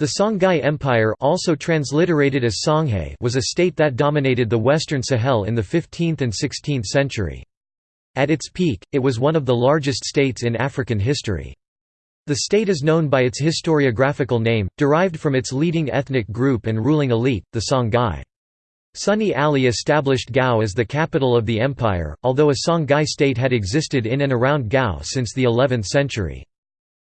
The Songhai Empire also transliterated as Songhay was a state that dominated the western Sahel in the 15th and 16th century. At its peak, it was one of the largest states in African history. The state is known by its historiographical name, derived from its leading ethnic group and ruling elite, the Songhai. Sunni Ali established Gao as the capital of the empire, although a Songhai state had existed in and around Gao since the 11th century.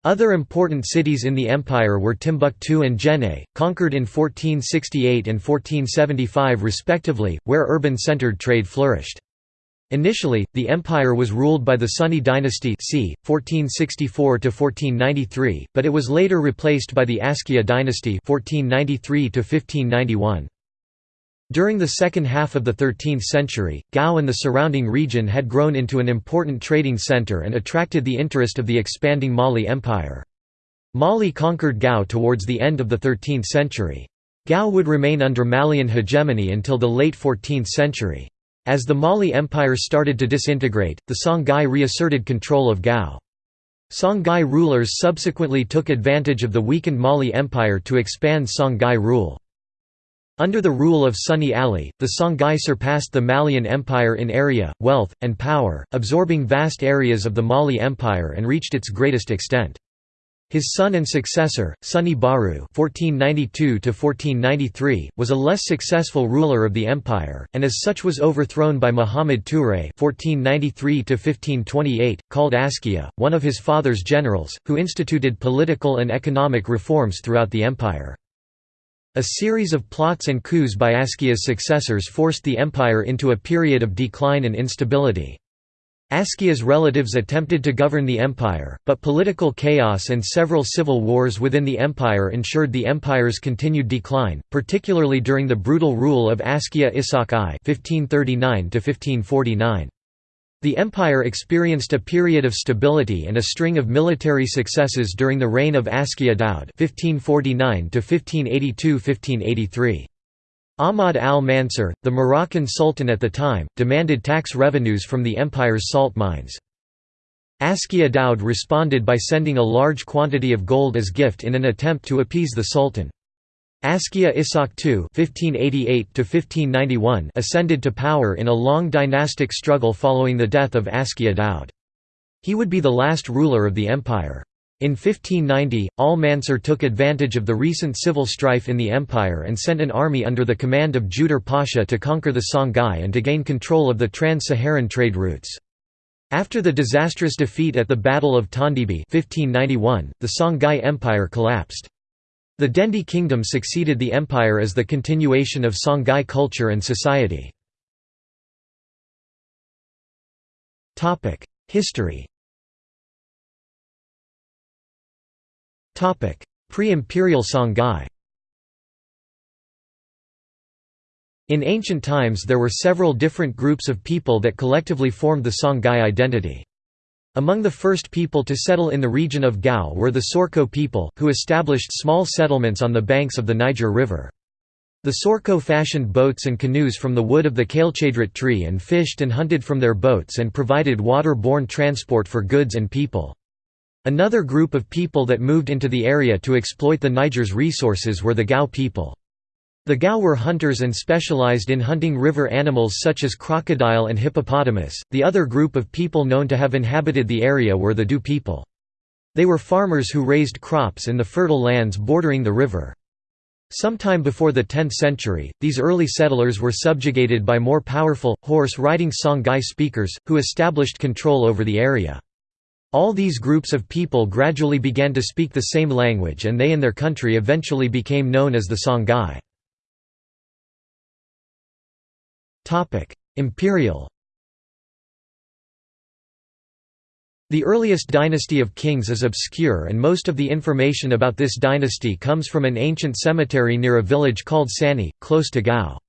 Other important cities in the empire were Timbuktu and Djenné, conquered in 1468 and 1475 respectively, where urban-centered trade flourished. Initially, the empire was ruled by the Sunni dynasty c. 1464 but it was later replaced by the Askia dynasty 1493 -1591. During the second half of the 13th century, Gao and the surrounding region had grown into an important trading center and attracted the interest of the expanding Mali Empire. Mali conquered Gao towards the end of the 13th century. Gao would remain under Malian hegemony until the late 14th century. As the Mali Empire started to disintegrate, the Songhai reasserted control of Gao. Songhai rulers subsequently took advantage of the weakened Mali Empire to expand Songhai rule. Under the rule of Sunni Ali, the Songhai surpassed the Malian Empire in area, wealth, and power, absorbing vast areas of the Mali Empire and reached its greatest extent. His son and successor, Sunni Baru (1492–1493), was a less successful ruler of the empire, and as such was overthrown by Muhammad Touré (1493–1528), called Askia, one of his father's generals, who instituted political and economic reforms throughout the empire. A series of plots and coups by Askia's successors forced the empire into a period of decline and instability. Askia's relatives attempted to govern the empire, but political chaos and several civil wars within the empire ensured the empire's continued decline, particularly during the brutal rule of Askia Ishaq I (1539–1549). The empire experienced a period of stability and a string of military successes during the reign of Askia Daud (1549–1582–1583). Ahmad al-Mansur, the Moroccan sultan at the time, demanded tax revenues from the empire's salt mines. Askia Daud responded by sending a large quantity of gold as gift in an attempt to appease the sultan. Askia Ishaq II (1588–1591) ascended to power in a long dynastic struggle following the death of Askia Daud. He would be the last ruler of the empire. In 1590, al-Mansur took advantage of the recent civil strife in the empire and sent an army under the command of Judar Pasha to conquer the Songhai and to gain control of the trans-Saharan trade routes. After the disastrous defeat at the Battle of Tondibi 1591, the Songhai Empire collapsed. The Dendi kingdom succeeded the empire as the continuation of Songhai culture and society. History Pre-imperial Songhai In ancient times there were several different groups of people that collectively formed the Songhai identity. Among the first people to settle in the region of Gao were the Sorko people, who established small settlements on the banks of the Niger River. The Sorko fashioned boats and canoes from the wood of the cailcedrat tree and fished and hunted from their boats and provided water-borne transport for goods and people. Another group of people that moved into the area to exploit the Niger's resources were the Gao people. The Gao were hunters and specialized in hunting river animals such as crocodile and hippopotamus. The other group of people known to have inhabited the area were the Du people. They were farmers who raised crops in the fertile lands bordering the river. Sometime before the 10th century, these early settlers were subjugated by more powerful, horse-riding Songhai speakers, who established control over the area. All these groups of people gradually began to speak the same language and they and their country eventually became known as the Songhai. Imperial The earliest dynasty of kings is obscure and most of the information about this dynasty comes from an ancient cemetery near a village called Sani, close to Gao.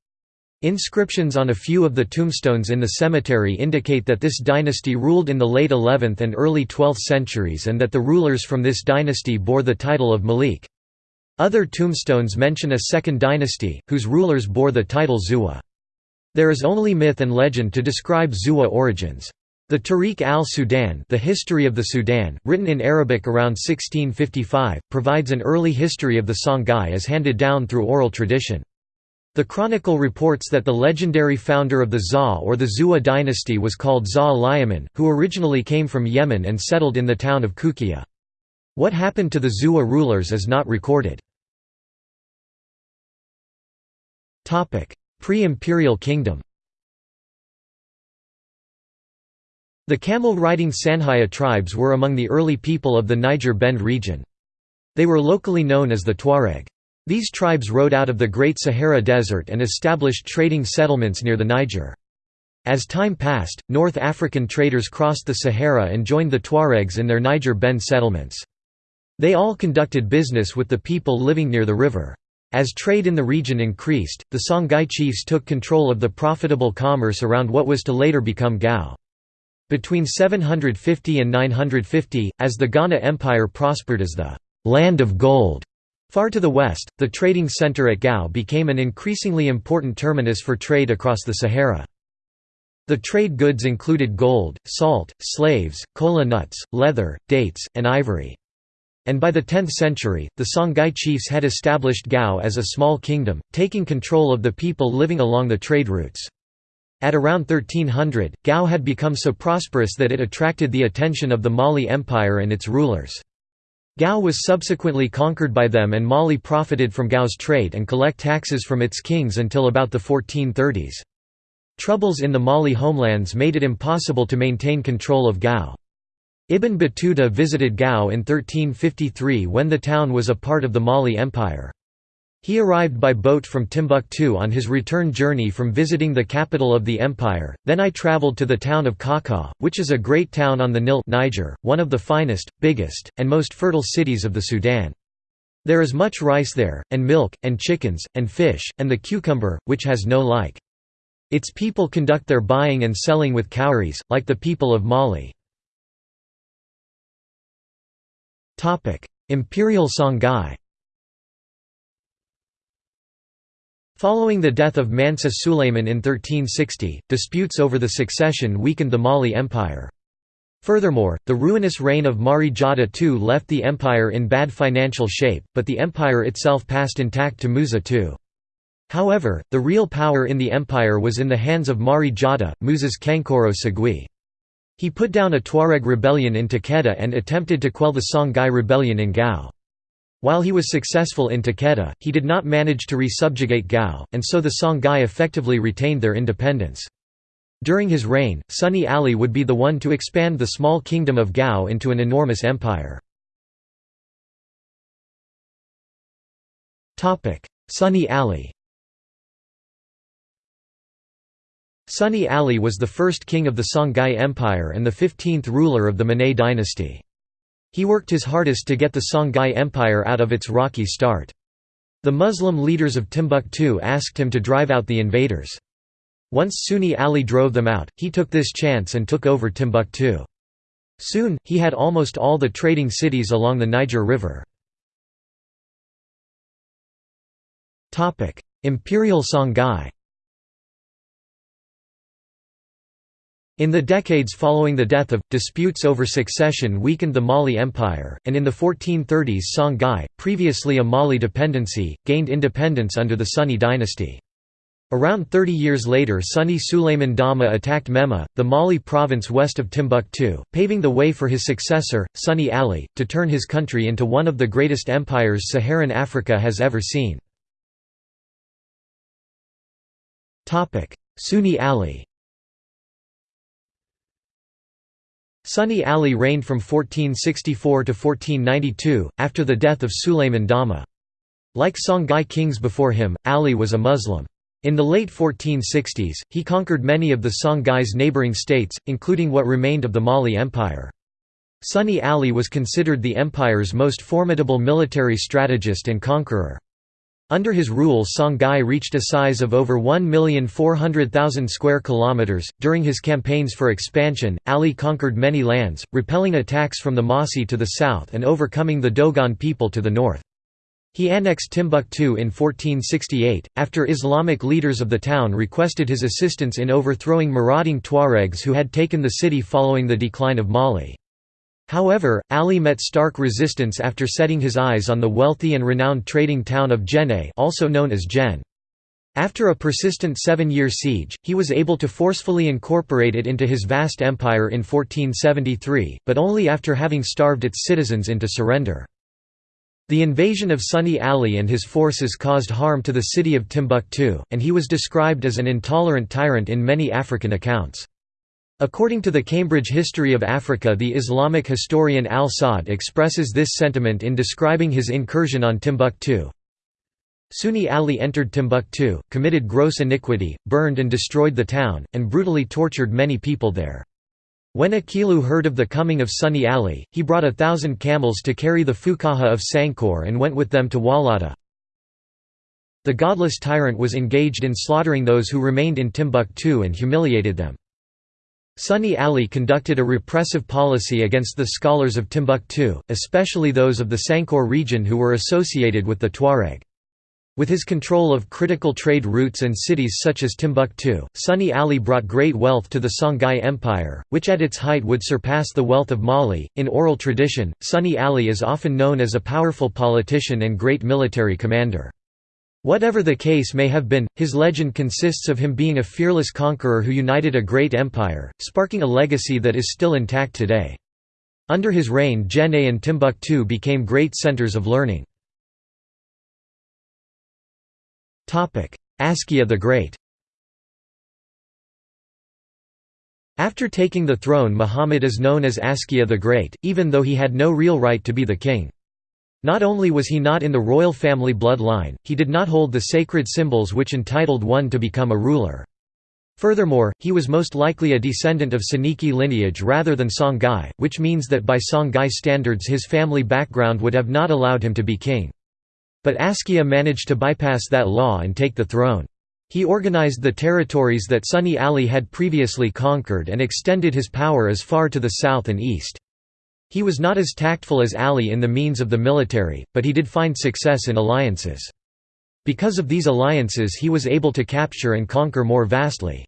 Inscriptions on a few of the tombstones in the cemetery indicate that this dynasty ruled in the late 11th and early 12th centuries and that the rulers from this dynasty bore the title of Malik. Other tombstones mention a second dynasty, whose rulers bore the title Zuwa. There is only myth and legend to describe Zuwa origins. The Tarikh al-Sudan The History of the Sudan, written in Arabic around 1655, provides an early history of the Songhai as handed down through oral tradition. The chronicle reports that the legendary founder of the Za or the Zua dynasty was called Za Liaman, who originally came from Yemen and settled in the town of Kukia. What happened to the Zua rulers is not recorded. Pre-imperial kingdom The camel-riding Sanhaya tribes were among the early people of the Niger Bend region. They were locally known as the Tuareg. These tribes rode out of the Great Sahara Desert and established trading settlements near the Niger. As time passed, North African traders crossed the Sahara and joined the Tuaregs in their Niger Bend settlements. They all conducted business with the people living near the river. As trade in the region increased, the Songhai chiefs took control of the profitable commerce around what was to later become Gao. Between 750 and 950, as the Ghana Empire prospered as the «land of gold», Far to the west, the trading center at Gao became an increasingly important terminus for trade across the Sahara. The trade goods included gold, salt, slaves, kola nuts, leather, dates, and ivory. And by the 10th century, the Songhai chiefs had established Gao as a small kingdom, taking control of the people living along the trade routes. At around 1300, Gao had become so prosperous that it attracted the attention of the Mali Empire and its rulers. Gao was subsequently conquered by them and Mali profited from Gao's trade and collect taxes from its kings until about the 1430s. Troubles in the Mali homelands made it impossible to maintain control of Gao. Ibn Battuta visited Gao in 1353 when the town was a part of the Mali Empire. He arrived by boat from Timbuktu on his return journey from visiting the capital of the empire, then I traveled to the town of Kaka, which is a great town on the Nil Niger, one of the finest, biggest, and most fertile cities of the Sudan. There is much rice there, and milk, and chickens, and fish, and the cucumber, which has no like. Its people conduct their buying and selling with cowries, like the people of Mali. Imperial Songhai Following the death of Mansa Sulayman in 1360, disputes over the succession weakened the Mali Empire. Furthermore, the ruinous reign of Mari Jata II left the empire in bad financial shape, but the empire itself passed intact to Musa II. However, the real power in the empire was in the hands of Mari Jata, Musa's Kankoro Segui. He put down a Tuareg rebellion in Takedda and attempted to quell the Songhai rebellion in Gao. While he was successful in Takedda, he did not manage to resubjugate Gao, and so the Songhai effectively retained their independence. During his reign, Sunni Ali would be the one to expand the small kingdom of Gao into an enormous empire. Sunni Ali Sunni Ali was the first king of the Songhai Empire and the 15th ruler of the Manet dynasty. He worked his hardest to get the Songhai Empire out of its rocky start. The Muslim leaders of Timbuktu asked him to drive out the invaders. Once Sunni Ali drove them out, he took this chance and took over Timbuktu. Soon, he had almost all the trading cities along the Niger River. Imperial Songhai In the decades following the death of, disputes over succession weakened the Mali Empire, and in the 1430s Songhai, previously a Mali dependency, gained independence under the Sunni dynasty. Around 30 years later Sunni Sulayman Dama attacked Mema, the Mali province west of Timbuktu, paving the way for his successor, Sunni Ali, to turn his country into one of the greatest empires Saharan Africa has ever seen. Sunni Ali Sunni Ali reigned from 1464 to 1492, after the death of Sulayman Dama. Like Songhai kings before him, Ali was a Muslim. In the late 1460s, he conquered many of the Songhai's neighboring states, including what remained of the Mali Empire. Sunni Ali was considered the empire's most formidable military strategist and conqueror. Under his rule Songhai reached a size of over 1,400,000 square kilometers. During his campaigns for expansion, Ali conquered many lands, repelling attacks from the Mossi to the south and overcoming the Dogon people to the north. He annexed Timbuktu in 1468, after Islamic leaders of the town requested his assistance in overthrowing marauding Tuaregs who had taken the city following the decline of Mali. However, Ali met stark resistance after setting his eyes on the wealthy and renowned trading town of Jenne also known as Jen. After a persistent seven-year siege, he was able to forcefully incorporate it into his vast empire in 1473, but only after having starved its citizens into surrender. The invasion of Sunni Ali and his forces caused harm to the city of Timbuktu, and he was described as an intolerant tyrant in many African accounts. According to the Cambridge History of Africa the Islamic historian al-Saad expresses this sentiment in describing his incursion on Timbuktu. Sunni Ali entered Timbuktu, committed gross iniquity, burned and destroyed the town, and brutally tortured many people there. When Akilu heard of the coming of Sunni Ali, he brought a thousand camels to carry the Fukaha of Sankor and went with them to Walata. The godless tyrant was engaged in slaughtering those who remained in Timbuktu and humiliated them. Sunni Ali conducted a repressive policy against the scholars of Timbuktu, especially those of the Sankor region who were associated with the Tuareg. With his control of critical trade routes and cities such as Timbuktu, Sunni Ali brought great wealth to the Songhai Empire, which at its height would surpass the wealth of Mali. In oral tradition, Sunni Ali is often known as a powerful politician and great military commander. Whatever the case may have been, his legend consists of him being a fearless conqueror who united a great empire, sparking a legacy that is still intact today. Under his reign Jenne and Timbuktu became great centers of learning. Askia the Great After taking the throne Muhammad is known as Askia the Great, even though he had no real right to be the king. Not only was he not in the royal family bloodline, he did not hold the sacred symbols which entitled one to become a ruler. Furthermore, he was most likely a descendant of Soninke lineage rather than Songhai, which means that by Songhai standards his family background would have not allowed him to be king. But Askia managed to bypass that law and take the throne. He organized the territories that Sunni Ali had previously conquered and extended his power as far to the south and east. He was not as tactful as Ali in the means of the military, but he did find success in alliances. Because of these alliances he was able to capture and conquer more vastly.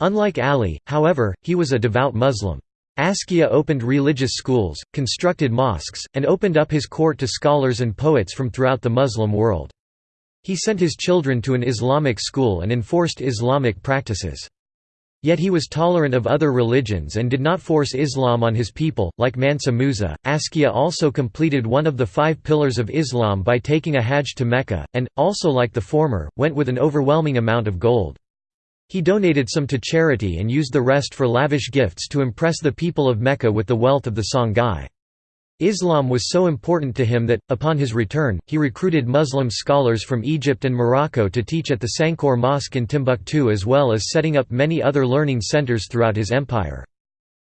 Unlike Ali, however, he was a devout Muslim. Askia opened religious schools, constructed mosques, and opened up his court to scholars and poets from throughout the Muslim world. He sent his children to an Islamic school and enforced Islamic practices. Yet he was tolerant of other religions and did not force Islam on his people. Like Mansa Musa, Askia also completed one of the five pillars of Islam by taking a Hajj to Mecca, and, also like the former, went with an overwhelming amount of gold. He donated some to charity and used the rest for lavish gifts to impress the people of Mecca with the wealth of the Songhai. Islam was so important to him that, upon his return, he recruited Muslim scholars from Egypt and Morocco to teach at the Sankor Mosque in Timbuktu as well as setting up many other learning centers throughout his empire.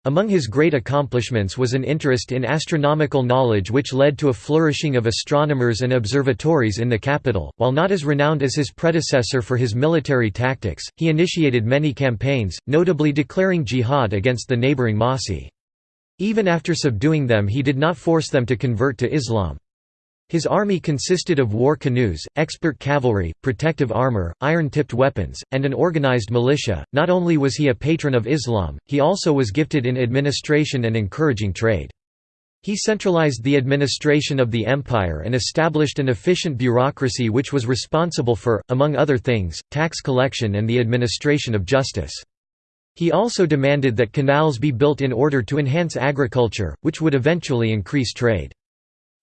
Among his great accomplishments was an interest in astronomical knowledge which led to a flourishing of astronomers and observatories in the capital. While not as renowned as his predecessor for his military tactics, he initiated many campaigns, notably declaring jihad against the neighboring Mossi. Even after subduing them he did not force them to convert to Islam. His army consisted of war canoes, expert cavalry, protective armor, iron-tipped weapons, and an organized militia. Not only was he a patron of Islam, he also was gifted in administration and encouraging trade. He centralized the administration of the empire and established an efficient bureaucracy which was responsible for, among other things, tax collection and the administration of justice. He also demanded that canals be built in order to enhance agriculture, which would eventually increase trade.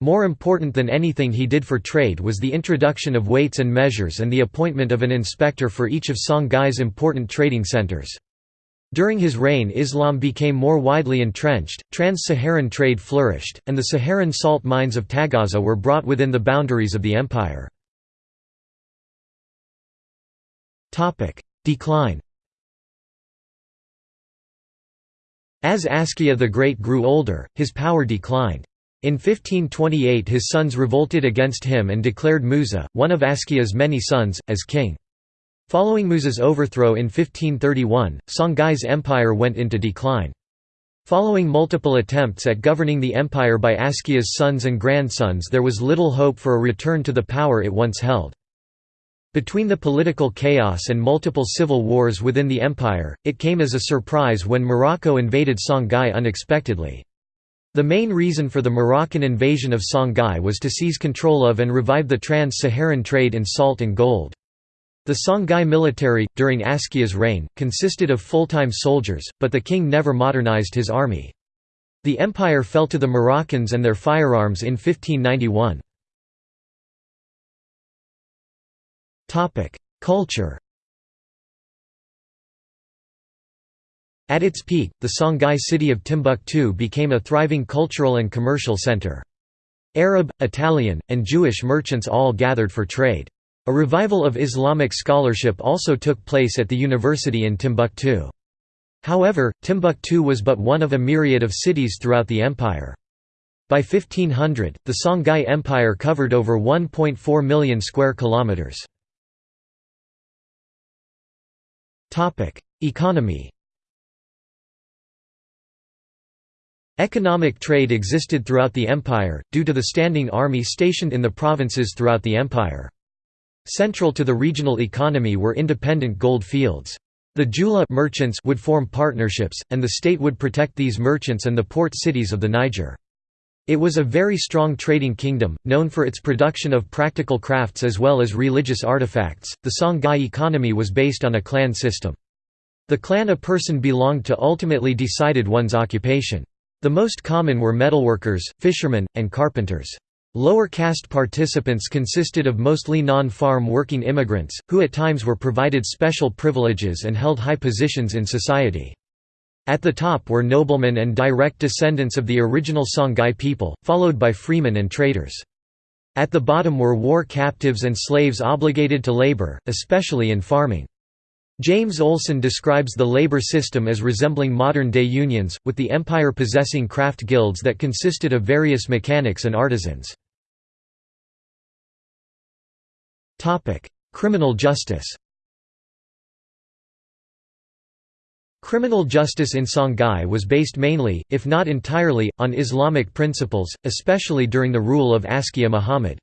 More important than anything he did for trade was the introduction of weights and measures and the appointment of an inspector for each of Songhai's important trading centers. During his reign Islam became more widely entrenched, trans-Saharan trade flourished, and the Saharan salt mines of Taghaza were brought within the boundaries of the empire. Decline As Askia the Great grew older, his power declined. In 1528 his sons revolted against him and declared Musa, one of Askia's many sons, as king. Following Musa's overthrow in 1531, Songhai's empire went into decline. Following multiple attempts at governing the empire by Askia's sons and grandsons there was little hope for a return to the power it once held. Between the political chaos and multiple civil wars within the empire, it came as a surprise when Morocco invaded Songhai unexpectedly. The main reason for the Moroccan invasion of Songhai was to seize control of and revive the trans-Saharan trade in salt and gold. The Songhai military, during Askia's reign, consisted of full-time soldiers, but the king never modernized his army. The empire fell to the Moroccans and their firearms in 1591. Culture At its peak, the Songhai city of Timbuktu became a thriving cultural and commercial center. Arab, Italian, and Jewish merchants all gathered for trade. A revival of Islamic scholarship also took place at the university in Timbuktu. However, Timbuktu was but one of a myriad of cities throughout the empire. By 1500, the Songhai Empire covered over 1.4 million square kilometers. Topic: Economy. Economic trade existed throughout the empire due to the standing army stationed in the provinces throughout the empire. Central to the regional economy were independent gold fields. The Jula merchants would form partnerships, and the state would protect these merchants and the port cities of the Niger. It was a very strong trading kingdom, known for its production of practical crafts as well as religious artifacts. The Songhai economy was based on a clan system. The clan a person belonged to ultimately decided one's occupation. The most common were metalworkers, fishermen, and carpenters. Lower caste participants consisted of mostly non-farm working immigrants, who at times were provided special privileges and held high positions in society. At the top were noblemen and direct descendants of the original Songhai people, followed by freemen and traders. At the bottom were war captives and slaves obligated to labor, especially in farming. James Olson describes the labor system as resembling modern-day unions, with the empire possessing craft guilds that consisted of various mechanics and artisans. Criminal justice Criminal justice in Songhai was based mainly, if not entirely, on Islamic principles, especially during the rule of Askia Muhammad.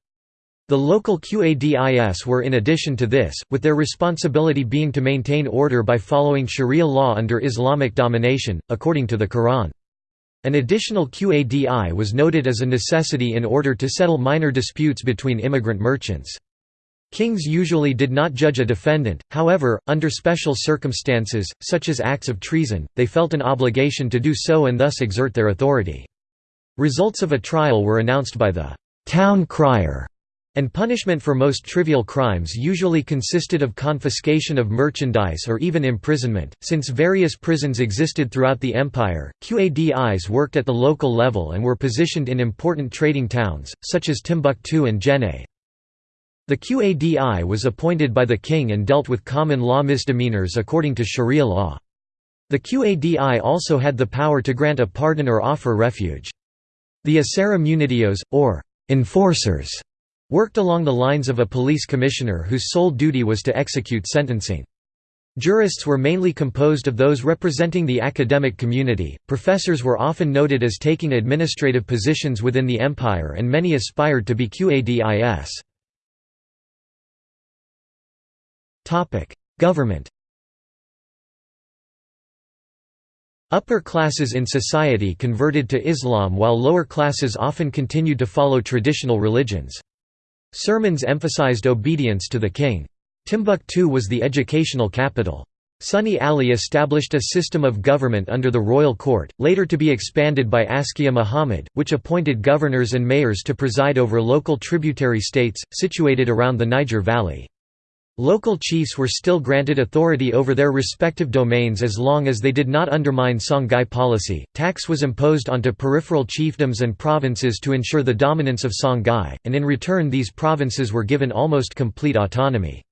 The local Qadis were in addition to this, with their responsibility being to maintain order by following sharia law under Islamic domination, according to the Quran. An additional Qadi was noted as a necessity in order to settle minor disputes between immigrant merchants. Kings usually did not judge a defendant, however, under special circumstances, such as acts of treason, they felt an obligation to do so and thus exert their authority. Results of a trial were announced by the «town crier», and punishment for most trivial crimes usually consisted of confiscation of merchandise or even imprisonment. Since various prisons existed throughout the empire, Qadis worked at the local level and were positioned in important trading towns, such as Timbuktu and Jenne. The Qadi was appointed by the king and dealt with common law misdemeanors according to sharia law. The Qadi also had the power to grant a pardon or offer refuge. The Munitios, or enforcers, worked along the lines of a police commissioner whose sole duty was to execute sentencing. Jurists were mainly composed of those representing the academic community. Professors were often noted as taking administrative positions within the empire, and many aspired to be Qadis. Government Upper classes in society converted to Islam while lower classes often continued to follow traditional religions. Sermons emphasized obedience to the king. Timbuktu was the educational capital. Sunni Ali established a system of government under the royal court, later to be expanded by Askia Muhammad, which appointed governors and mayors to preside over local tributary states, situated around the Niger Valley. Local chiefs were still granted authority over their respective domains as long as they did not undermine Songhai policy. Tax was imposed onto peripheral chiefdoms and provinces to ensure the dominance of Songhai, and in return these provinces were given almost complete autonomy.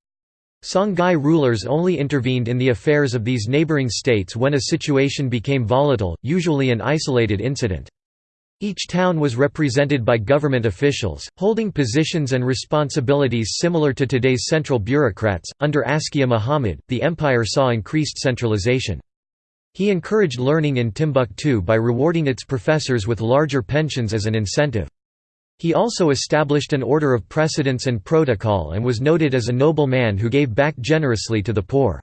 Songhai rulers only intervened in the affairs of these neighboring states when a situation became volatile, usually an isolated incident. Each town was represented by government officials, holding positions and responsibilities similar to today's central bureaucrats. Under Askia Muhammad, the empire saw increased centralization. He encouraged learning in Timbuktu by rewarding its professors with larger pensions as an incentive. He also established an order of precedence and protocol and was noted as a noble man who gave back generously to the poor.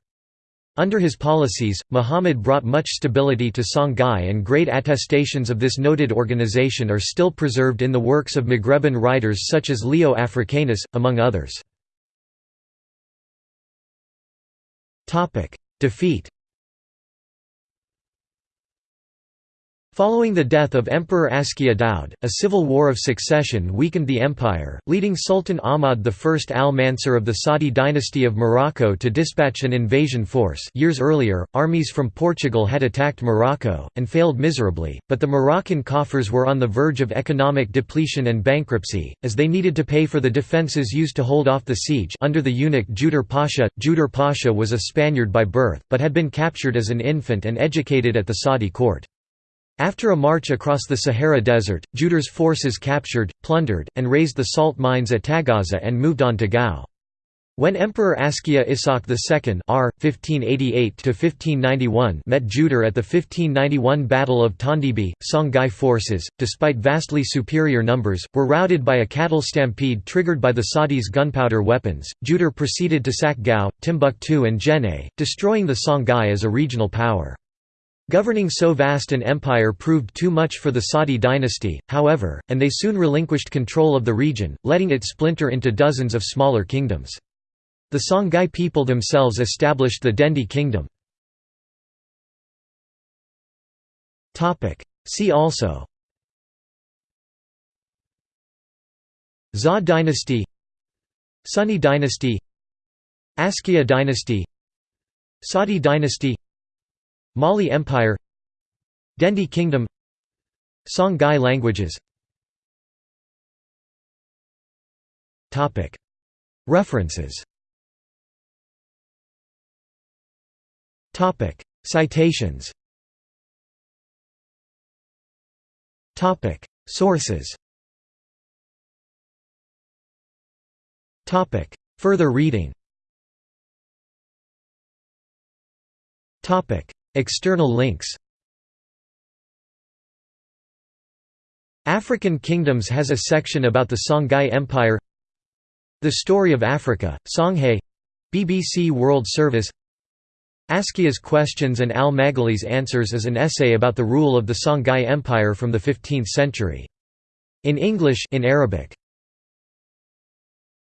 Under his policies, Muhammad brought much stability to Songhai and great attestations of this noted organization are still preserved in the works of Maghreban writers such as Leo Africanus, among others. Defeat Following the death of Emperor Askia Daud, a civil war of succession weakened the empire, leading Sultan Ahmad I al-Mansur of the Saadi dynasty of Morocco to dispatch an invasion force years earlier, armies from Portugal had attacked Morocco, and failed miserably, but the Moroccan coffers were on the verge of economic depletion and bankruptcy, as they needed to pay for the defences used to hold off the siege under the eunuch Judar Pasha. Judar Pasha was a Spaniard by birth, but had been captured as an infant and educated at the Saadi court. After a march across the Sahara Desert, Judar's forces captured, plundered, and razed the salt mines at Taghaza and moved on to Gao. When Emperor Askia Ishaq II R. 1588 met Judar at the 1591 Battle of Tondibi, Songhai forces, despite vastly superior numbers, were routed by a cattle stampede triggered by the Saadi's gunpowder weapons. Judar proceeded to sack Gao, Timbuktu and Jenne, destroying the Songhai as a regional power. Governing so vast an empire proved too much for the Saadi dynasty, however, and they soon relinquished control of the region, letting it splinter into dozens of smaller kingdoms. The Songhai people themselves established the Dendi kingdom. See also Zha dynasty Sunni dynasty Askia dynasty Saadi dynasty Mali Empire Dendi Kingdom Songhai languages. Topic. References. Topic. Citations. Sources. Topic. Further reading External links. African Kingdoms has a section about the Songhai Empire. The Story of Africa, Songhai BBC World Service. Askia's Questions and al-Maghili's Answers is an essay about the rule of the Songhai Empire from the 15th century. In English in Arabic